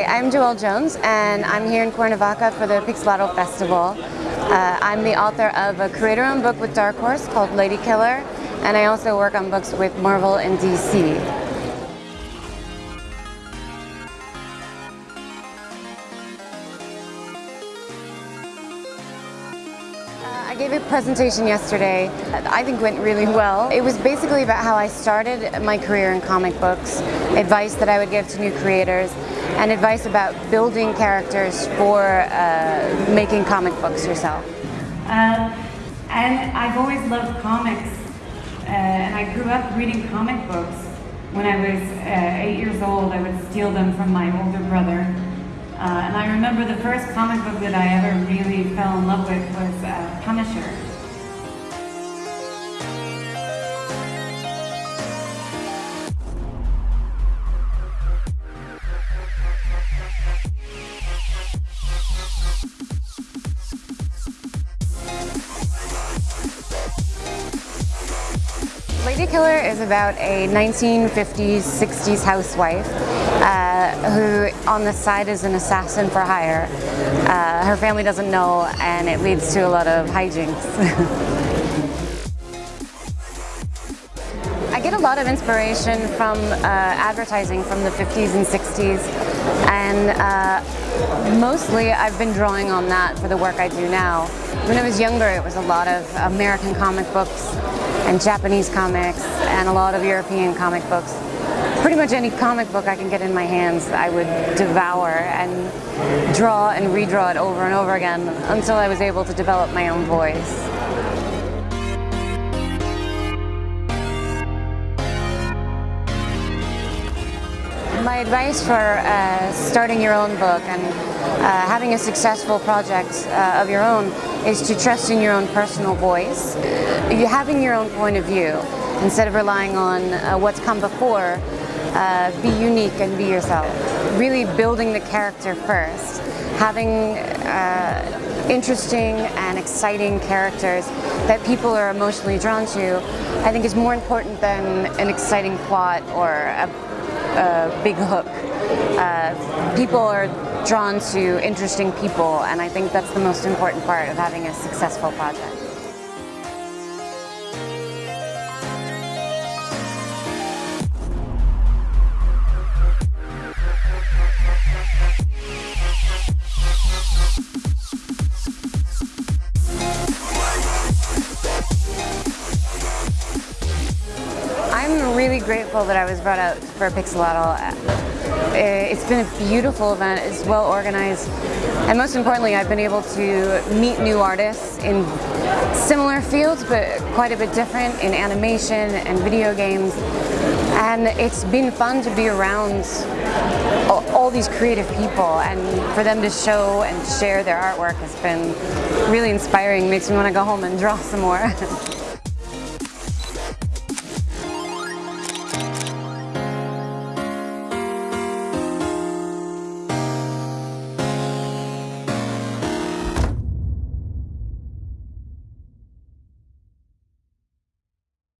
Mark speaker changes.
Speaker 1: Hi, I'm Joelle Jones and I'm here in Cuernavaca for the Pixelatl Festival. Uh, I'm the author of a creator-owned book with Dark Horse called Lady Killer and I also work on books with Marvel and DC. I gave a presentation yesterday that I think went really well. It was basically about how I started my career in comic books, advice that I would give to new creators, and advice about building characters for uh, making comic books yourself.
Speaker 2: Uh, and I've always loved comics, uh, and I grew up reading comic books. When I was uh, eight years old, I would steal them from my older brother uh, and I remember the first comic book that I ever really fell in love with was uh, Punisher.
Speaker 1: Lady Killer is about a 1950s, 60s housewife uh, who on the side is an assassin for hire. Uh, her family doesn't know and it leads to a lot of hijinks. I get a lot of inspiration from uh, advertising from the 50s and 60s and uh, mostly I've been drawing on that for the work I do now. When I was younger it was a lot of American comic books and Japanese comics and a lot of European comic books. Pretty much any comic book I can get in my hands I would devour and draw and redraw it over and over again until I was able to develop my own voice. My advice for uh, starting your own book and uh, having a successful project uh, of your own is to trust in your own personal voice. You having your own point of view instead of relying on uh, what's come before. Uh, be unique and be yourself. Really building the character first. Having uh, interesting and exciting characters that people are emotionally drawn to, I think is more important than an exciting plot or a a big hook. Uh, people are drawn to interesting people and I think that's the most important part of having a successful project. Grateful that I was brought out for Pixelatl. Uh, it's been a beautiful event, it's well organized, and most importantly I've been able to meet new artists in similar fields but quite a bit different in animation and video games. And it's been fun to be around all these creative people and for them to show and share their artwork has been really inspiring, makes me want to go home and draw some more.